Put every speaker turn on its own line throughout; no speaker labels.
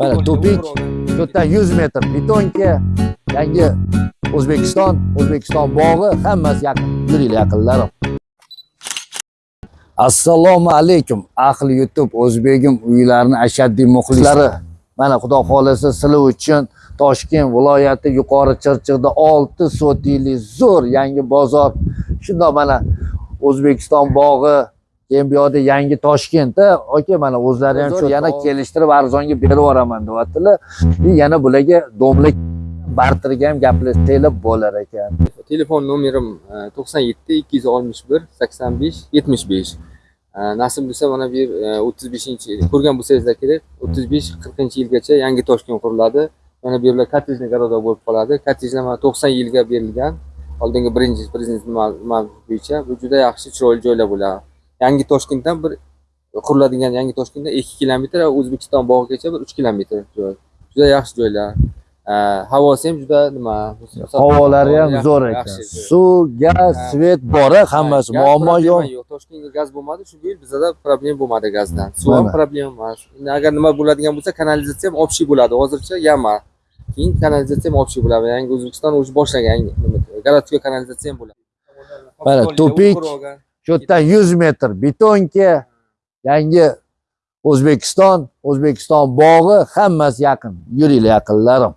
mana tupik to'rtdan yuz metr betonka yangi o'zbekiston o'zbekiston bog'i hammasi yaqin yuringlar yaqinlarim assalomu alaykum ahli youtube o'zbegim uylarini ashaddiy muxlislari mana xudo xohlasa sizlar uchun toshkent viloyati yuqori chirchiqda olti sotiylik zo'r yangi bozor shundoq mana o'zbekiston bog'i keyin bu yoqda yangi toshkentda aka mana o'zlari ham shu yana kelishtirib arzonga berib yuboraman deyaptilar. И yana bularga domla barterga ham gaplashsanglar bo'lar ekan.
Telefon nomerim e, to'qson yetti ikki yuz oltmish bir sakson besh yetmish besh. E, nasib bo'lsa mana bu yer o'ttiz beshinchi ko'rgan bo'lsangizlar kerak o'ttiz besh qirqinchi yilgacha yangi toshkent quriladi. Yana bu yerlar kottejniy garoda bo'lib qoladi. Kottejlar mana to'qson yilga berilgan oldingi birinchi prezident bo'yicha. Bu juda yaxshi chiroyli joylar bo'ladi yangi toshkentdan bir quriladigan yangi toshkentdan ikki kilometr o'zbekiston bog'igacha bir uch kilometr joy. Juda yaxshi joylar. Havosi ham juda nima?
Havolari ham zo'r ekan. suv gaz svet bor hammasi muammo yo'q.
toshkentga gaz bo'lmadi shu yil bizada problem bo'lmadi gazdan. Suv ham
Mana.
problema emas. Agar nima bo'ladigan bo'lsa kanalizatsiya ham общий bo'ladi. Hozircha yama. Keyin kanalizatsiya ham общий bo'ladi. Yangi o'zbekiston уже boshlagan. Городской kanalizatsiya ham bo'ladi.
Mana, tupik. Shu yerdan yuz metr betonka yangi o'zbekiston o'zbekiston bog'i hammasi yaqin. Yuringlar yaqinlarim.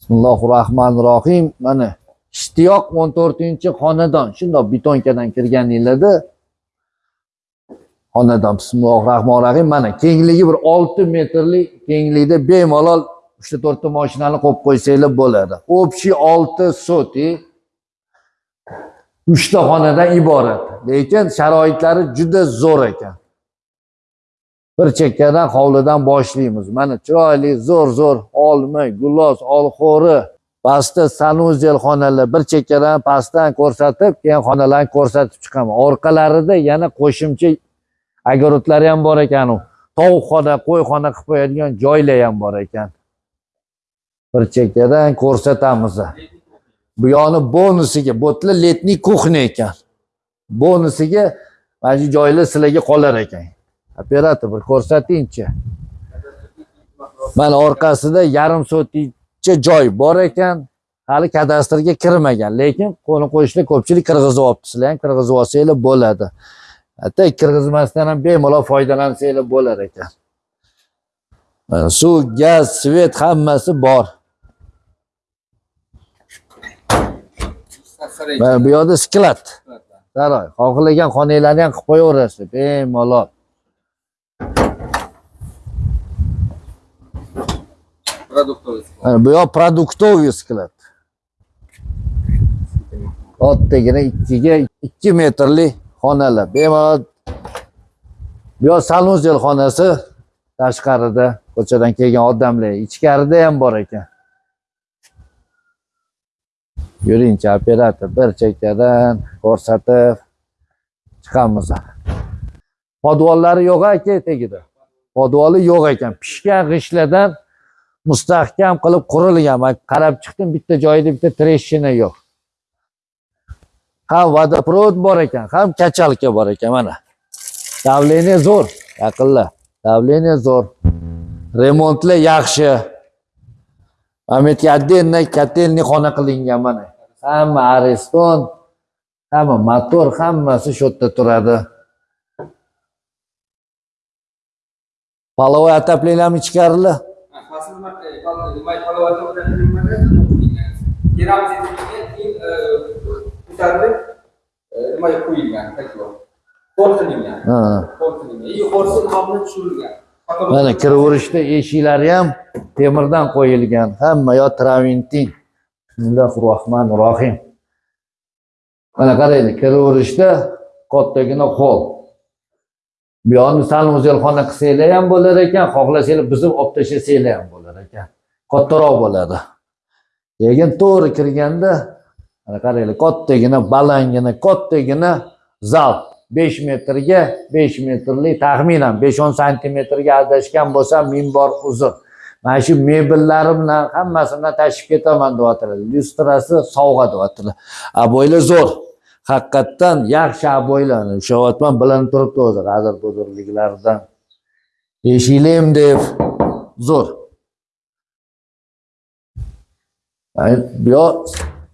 Bismillahi rohmanir rohim mana ishtiyoq o'n to'rtinchi xonadon. Shundoq betonkadan kirganinglarda xonadon. Bismillahi rohmanir rohim mana kengligi bir olti metrlik kenglikda bemalol uchta to'rtta mashinani qo'yib qo'ysanglar bo'ladi. Общий olti сотый uchta xonadan iborat. Lekin sharoitlari juda zo'r ekan. Bir chekkadan hovlidan boshlaymiz. Mana chiroyli zo'r zo'r olma gulos olxo'ri pastda sanuzel xonalar bir chekkadan pastdan ko'rsatib keyin xonalarni ko'rsatib chiqaman orqalarida yana qo'shimcha огородlari ham bor ekan u tovuqxona qo'yxona qilib qo'yadigan joylar ham bor ekan. Bir chekkadan ko'rsatamiz. Bu yoqni bonusiga bo'tli letniy kuxня ekan. Bonusiga mana shu joylar sizlarga qolar ekan. Operator bir ko'rsatingchi. Mana orqasida yarim sotikcha joy bor ekan. Hali kadastrga kirmagan lekin qo'ni qo'shni ko'pchilik kirgizib olibdi sizlar ham kirgizib olsanglar bo'ladi. Hatto kirgizmasdan ham bemalol foydalansanglar bo'lar ekan. Suv gaz svet hammasi bor. Mana bu yoqda sklad saroy xohlagan xonanglarni ham qilib qo'yaverasiz bemalol. Mana bu yoq продуктовый sklad kattagina ikkiga ikki metrli xonalar. Bemalol. Bu yoq sanuzel xonasi tashqarida ko'chadan kelgan odamlar ichkarida ham bor ekan yuringchi operator bir chekkadan ko'rsatib chiqamiz. Podvollari yo'q aka tagida podvoli yo'q ekan. Pishgan g'ishtlardan mustahkam qilib qurilgan. Man qarab chiqdim bitta joyida bitta treshina yo'q. Ham vodoprovod bor ekan ham kachalka bor ekan mana. Давление zo'r yaqinlar давление zo'r. Remontlar yaxshi. Yerga отдельно котельный xona qilingan mana. Hamma areston hamma motor hammasi shu yerda turadi. Половой отоплениями ichkarilar
nima qo'yilgan qo'l qilingan
Ha.
qo'l qilingan yuqorisi hamma tushirilgan
mana kiraverishda eshiklari ham temirdan qo'yilgan. Hamma yo traventin bismillahi rohmanir rohim mana qaranglar kiraverishda kattagina hol bu yoqni sanuzelxona qilsanglar ham bo'lar ekan xohlasanglar buzib olib tashlasanglar ham bo'lar ekan. Kattaroq bo'ladi. Lekin to'g'ri kirganda mana qaranglar kattagina balangina kattagina zal besh metrga besh metrli taxminan besh o'n santimetrga adashgan bo'lsam minbor uzun. Mana shu mebellari bilan hammasi bilan tashib ketaman deyaptilar. Lyustrasi sovg'a deyaptilar. A zo'r. Haqiqatdan yaxshi aboylarni ushlayapman bilinib turibdi o'zi g'azir to'dirliklaridan eshiklar ham deb? Zo'r. Yo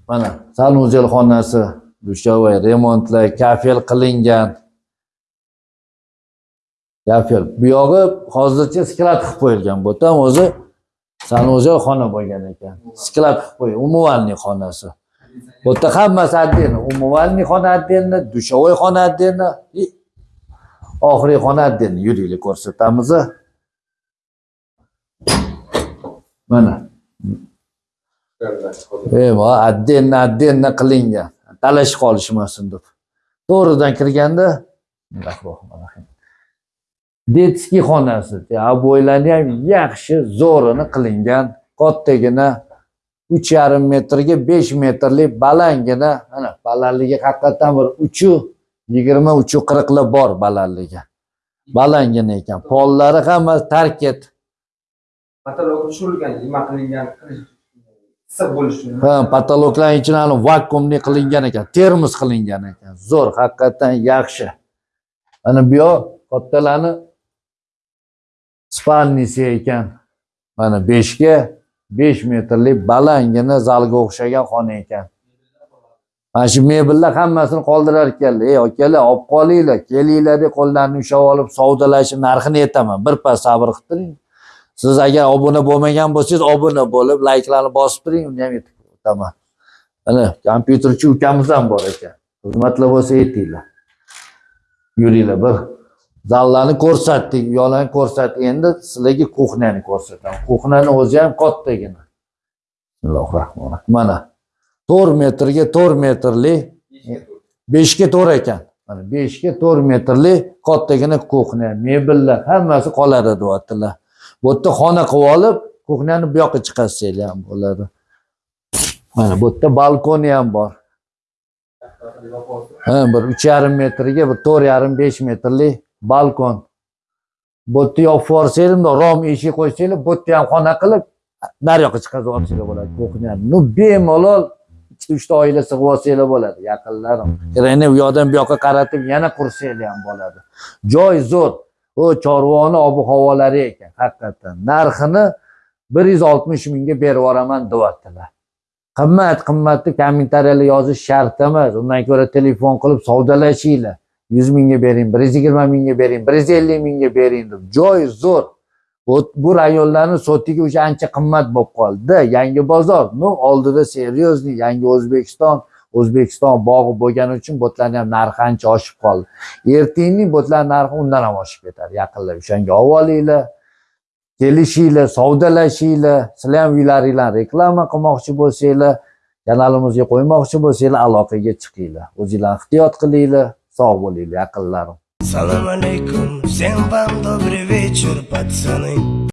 mana sanuzel xonasi dushovay remontlar kafel qilingan. Kafel. Bu yog'i hozircha sklad qilib qo'yilgan. Bu yerda o'zi sanuzel xona bo'lgan ekan. Sklad qilib qo'ygan umuvalniy xonasi. Bu yerda hammasi отдельно umuvalniy xona отдельно dushovay xona отдельно и oxirgi xona отдельно yuringlar ko'rsatamiz. Mana. Отдельно отдельно qilingan. Talashib qolishmasin deb. To'g'ridan kirganda Bismillahirrohmanirrohim. Detskiy xonasi, abo'ylari ham yaxshi, zo'rini qilingan, kattagina 3,5 metrga 5 metrlik balandgina, mana balandligi haqiqatan bir 3 20 3 40 bor balandligi. Balandgina ekan. Pollari hammasi tarket.
Patolog tushirilgan, nima qilingan, issiq bo'lishi.
Ha, patologlar ichini hali vakuumli qilingan ekan, termos qilingan ekan. Zo'r, haqiqatan yaxshi. Mana bu yoq kattalarni spalnisi ekan. Mana 5 ga 5 metrlik balandgina zalga o'xshagan xona ekan. Mana shu mebellar hammasini qoldirar ekanlar. Ey akalar, olib qolinglar, kelinglar deb qo'llarini ushlab olib savdolashib narxini aytaman. birpas sabr qilib turing. Siz agar obuna bo'lmagan bo'lsangiz, obuna bo'lib, layklarni bosib turing, uni ham yetib o'taman. Mana kompyuterchi ukamiz ham bor ekan. Xizmatlar bo'lsa aytinglar. Yuringlar bir zallarni ko'rsatdik, uyoqlarni ko'rsatdik. Endi sizlarga kuxnyani ko'rsataman. Kuxnyani o'zi ham kattagina. Bismillahirrohmanirrohim. Mana 4 metrga 4 metrli 5 ga 4 ekan. Mana 5 ga 4 metrli kattagina kuxnya, mebellar hammasi qoladi deyaptilar. Bu yerda xona qilib olib, kuxnyani bu yoqqa chiqarsanglar ham bo'ladi. Mana bu yerda balkoni ham bor. Ha, bir 3,5 metrga bir 4,5 metrli balkon. Bu yerda yopib yuborsanglar, rom eshik qo'ysanglar, bu yerda ham xona qilib naryoqqa chiqarib olsanglar bo'ladi kuxnyani. Nu bemalol 2-3 ta oila sig'ib olsanglar bo'ladi, yaqinlarim. Kirani u yoqdan bu yoqqa qaratib yana qursanglar ham bo'ladi. Joy zo'r. Bu chorvoni ob-havolari ekan, haqiqatan. Narxini 160 mingga berib yuboraman deyaptilar. Qimmat, qimmatni kommentariyalar yozish shart emas. Undan ko'ra telefon qilib savdolashinglar. 100 mingga bering, 120 mingga bering, 150 mingga bering deb. Joy zo'r. Bu, bu rayonlarni sotiga o'sha ancha qimmat bo'lib qoldi. Yangi bozor, no oldida серьезный yangi O'zbekiston, O'zbekiston bog'i bo'lgani uchun botlarning ham narxi ancha oshib qoldi. Ertangi botlar narxi undan ham oshib ketadi. Yaqinlar o'shanga olib olinglar. Kelishinglar, savdolashinglar. Sizlar ham uylaringlarni reklama qilmoqchi bo'lsanglar, kanalimizga qo'ymoqchi bo'lsanglar, aloqaga chiqinglar. O'zinglar ehtiyot qilinglar. Sog' bo'linglar, yaqinlarim.
Салам алейкум, всем вам добрый вечер, пацаны